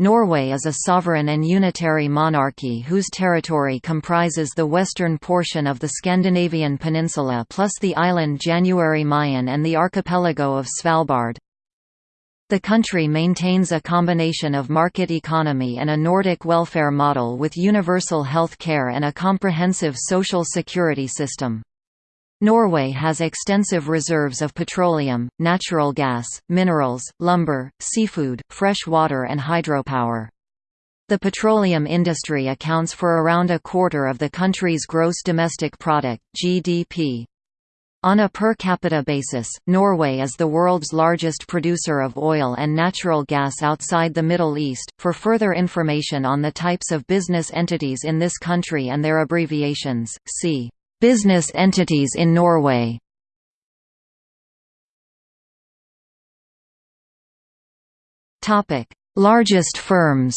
Norway is a sovereign and unitary monarchy whose territory comprises the western portion of the Scandinavian peninsula plus the island January Mayen and the archipelago of Svalbard. The country maintains a combination of market economy and a Nordic welfare model with universal health care and a comprehensive social security system. Norway has extensive reserves of petroleum, natural gas, minerals, lumber, seafood, fresh water and hydropower. The petroleum industry accounts for around a quarter of the country's gross domestic product (GDP). On a per capita basis, Norway is the world's largest producer of oil and natural gas outside the Middle East. For further information on the types of business entities in this country and their abbreviations, see Business entities in Norway Largest firms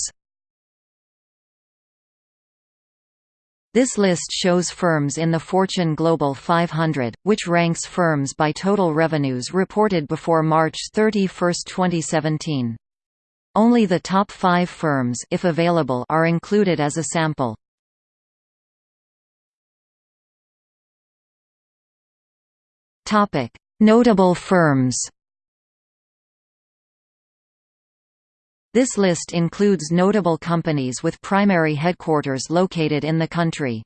This list shows firms in the Fortune Global 500, which ranks firms by total revenues reported before March 31, 2017. Only the top five firms if available are included as a sample. Notable firms. This list includes notable companies with primary headquarters located in the country.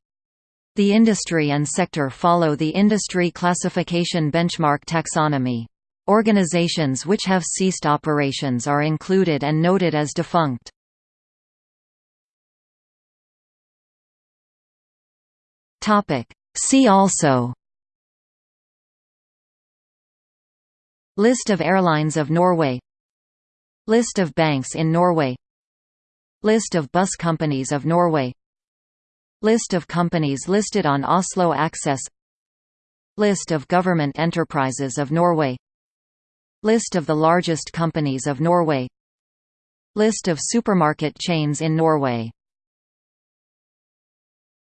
The industry and sector follow the industry classification benchmark taxonomy. Organizations which have ceased operations are included and noted as defunct. See also List of airlines of Norway. List of banks in Norway. List of bus companies of Norway. List of companies listed on Oslo Axess. List of government enterprises of Norway. List of the largest companies of Norway. List of supermarket chains in Norway